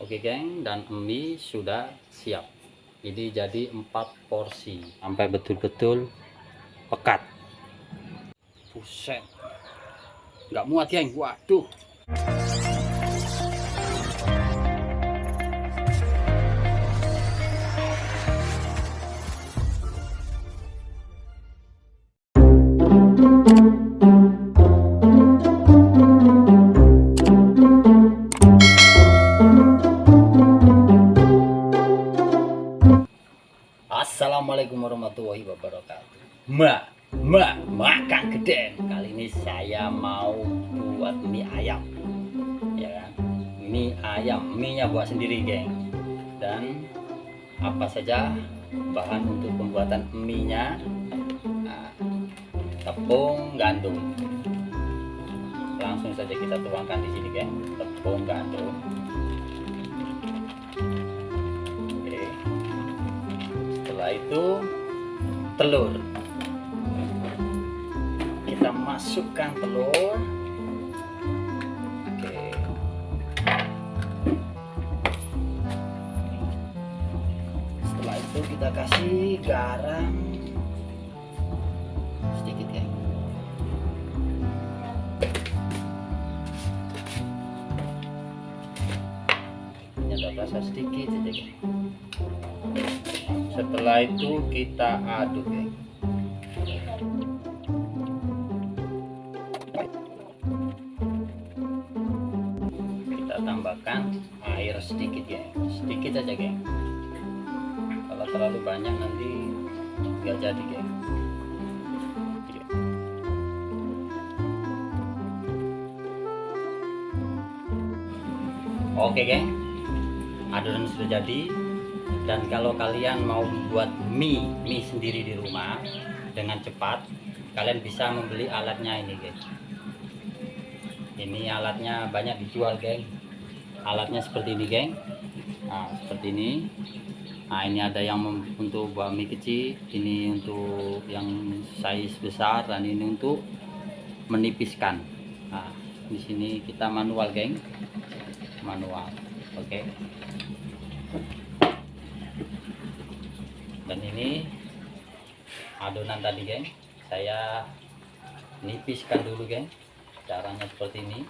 Oke geng, dan mie sudah siap. Ini jadi empat porsi sampai betul-betul pekat. Buset. Nggak muat geng. Waduh. Gede Kali ini saya mau buat mie ayam. Ya kan? Mie ayam, mie nya buat sendiri geng. Dan apa saja bahan untuk pembuatan mie nya nah, Tepung gandum. Langsung saja kita tuangkan di sini geng. Tepung gandum. Oke. Setelah itu telur masukkan telur. Oke. Setelah itu kita kasih garam sedikit ya. Ini ada rasa sedikit ya setelah itu kita aduk ya tambahkan air sedikit ya. Sedikit aja geng. Kalau terlalu banyak nanti nggak jadi geng. Oke geng. Adonan sudah jadi. Dan kalau kalian mau buat mie mie sendiri di rumah dengan cepat kalian bisa membeli alatnya ini guys ini alatnya banyak dijual geng alatnya seperti ini geng. Nah seperti ini. Nah ini ada yang untuk buat mie kecil ini untuk yang size besar dan ini untuk menipiskan. Nah di sini kita manual geng. Manual oke. Okay. dan ini adonan tadi geng. Saya nipiskan dulu geng. Caranya seperti ini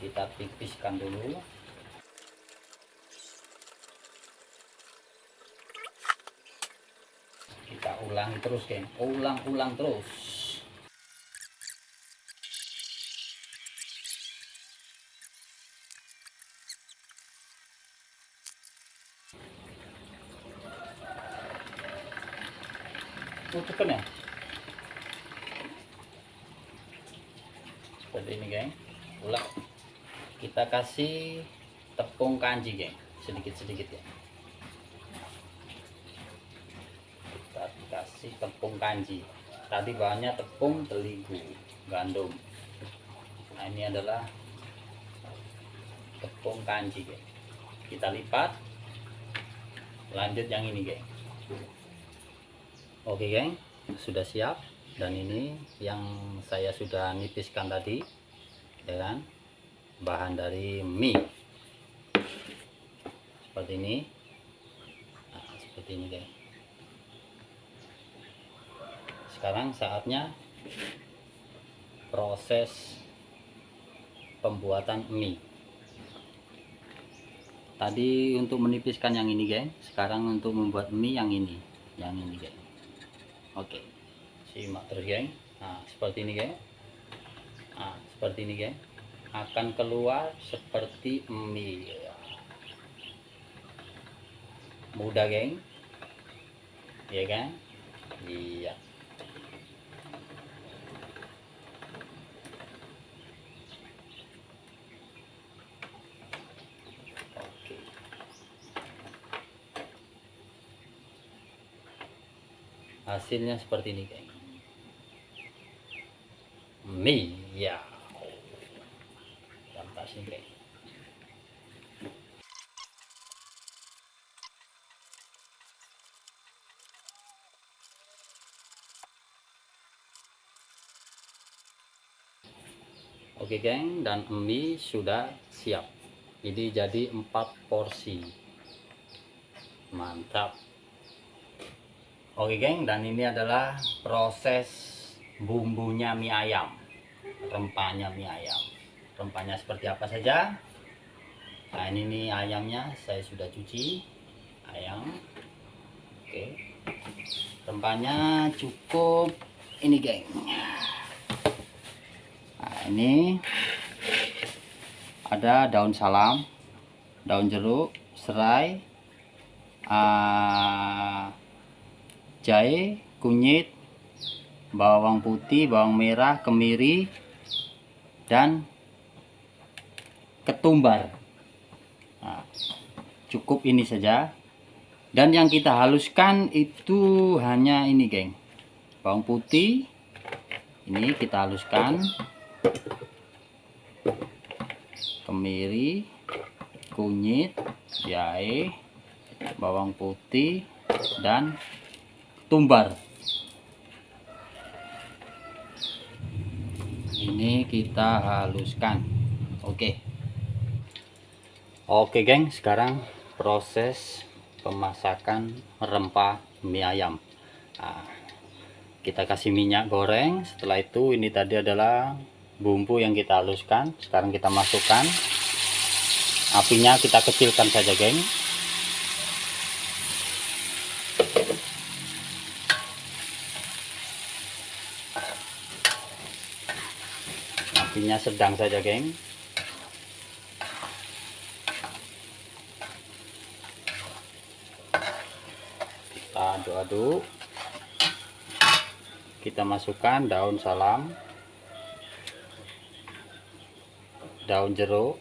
kita tipiskan dulu. Kita ulang terus geng ulang-ulang terus. Tutupkan ya? Seperti ini geng. Ulang kita kasih tepung kanji geng. Sedikit-sedikit ya. Kita kasih tepung kanji. Tadi bahannya tepung terigu gandum. Nah ini adalah tepung kanji geng. Kita lipat. Lanjut yang ini geng. Oke geng. Sudah siap. Dan ini yang saya sudah nipiskan tadi ya kan bahan dari mie. Seperti ini. Nah, seperti ini geng sekarang saatnya proses pembuatan mie. Tadi untuk menipiskan yang ini geng sekarang untuk membuat mie yang ini. Yang ini geng oke. Simak terus geng nah seperti ini geng nah seperti ini geng akan keluar seperti mie. Mudah geng ya kan? Iya. Hasilnya seperti ini geng. Mie ya geng Oke geng, dan mie sudah siap. ini jadi empat porsi. Mantap. Oke geng dan ini adalah proses bumbunya mie ayam. Rempahnya mie ayam rempahnya seperti apa saja. Nah ini nih ayamnya saya sudah cuci. Ayam. Oke. Rempahnya cukup ini geng. Nah ini ada daun salam daun jeruk serai uh, jahe kunyit bawang putih bawang merah kemiri dan ketumbar. Nah, cukup ini saja. Dan yang kita haluskan itu hanya ini geng. Bawang putih. Ini kita haluskan. Kemiri kunyit jahe bawang putih dan tumbar ini kita haluskan. Oke oke geng. Sekarang proses pemasakan rempah mie ayam. Nah, kita kasih minyak goreng. Setelah itu ini tadi adalah bumbu yang kita haluskan. Sekarang kita masukkan. Apinya kita kecilkan saja geng. Apinya sedang saja geng aduk-aduk kita masukkan daun salam. Daun jeruk.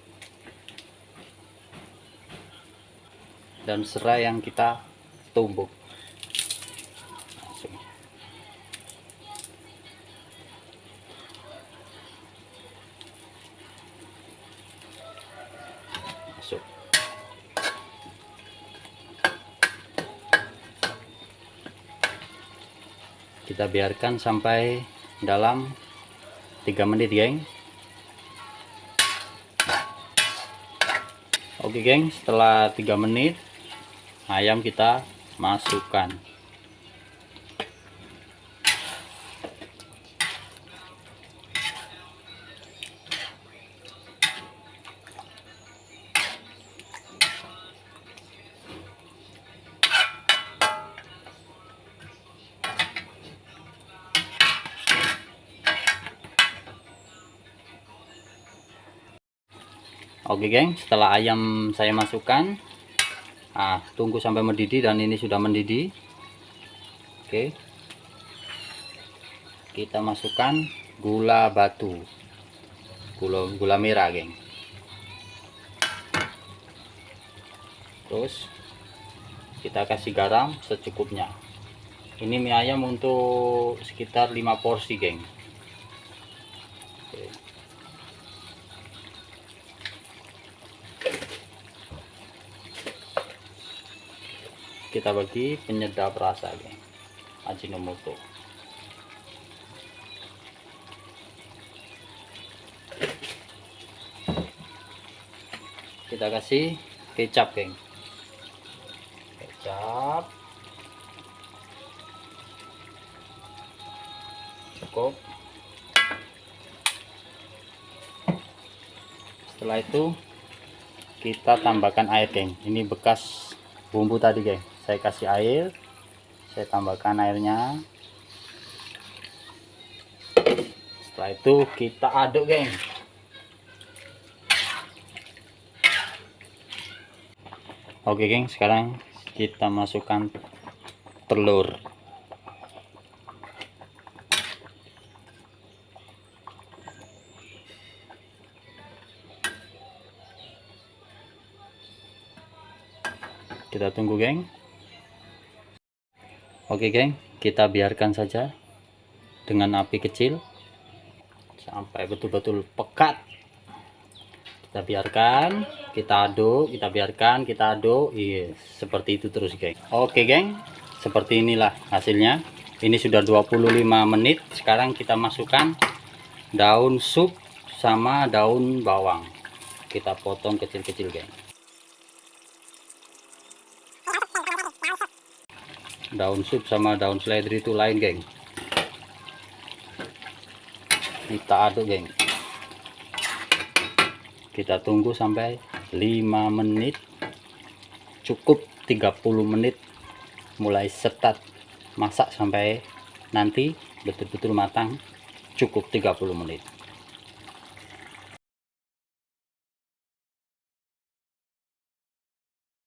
Dan serai yang kita tumbuk kita biarkan sampai dalam 3 menit geng. Oke geng. Setelah 3 menit ayam kita masukkan Oke geng. Setelah ayam saya masukkan ah, tunggu sampai mendidih dan ini sudah mendidih. Oke. Kita masukkan gula batu. Gula, gula merah geng. Terus kita kasih garam secukupnya. Ini mie ayam untuk sekitar 5 porsi geng kita bagi penyedap rasa geng Ajinomoto kita kasih kecap geng. Kecap. Cukup. Setelah itu kita tambahkan air geng. Ini bekas bumbu tadi geng saya kasih air saya tambahkan airnya. Setelah itu kita aduk geng. Oke geng sekarang kita masukkan telur. Kita tunggu geng Oke geng, kita biarkan saja dengan api kecil sampai betul-betul pekat. Kita biarkan, kita aduk, kita biarkan, kita aduk. Iya, seperti itu terus geng. Oke geng, seperti inilah hasilnya. Ini sudah 25 menit. Sekarang kita masukkan daun sup sama daun bawang. kita potong kecil-kecil geng daun sup sama daun seledri itu lain geng. Kita aduk geng. Kita tunggu sampai 5 menit. Cukup 30 menit. Mulai setat masak sampai nanti betul-betul matang. Cukup 30 menit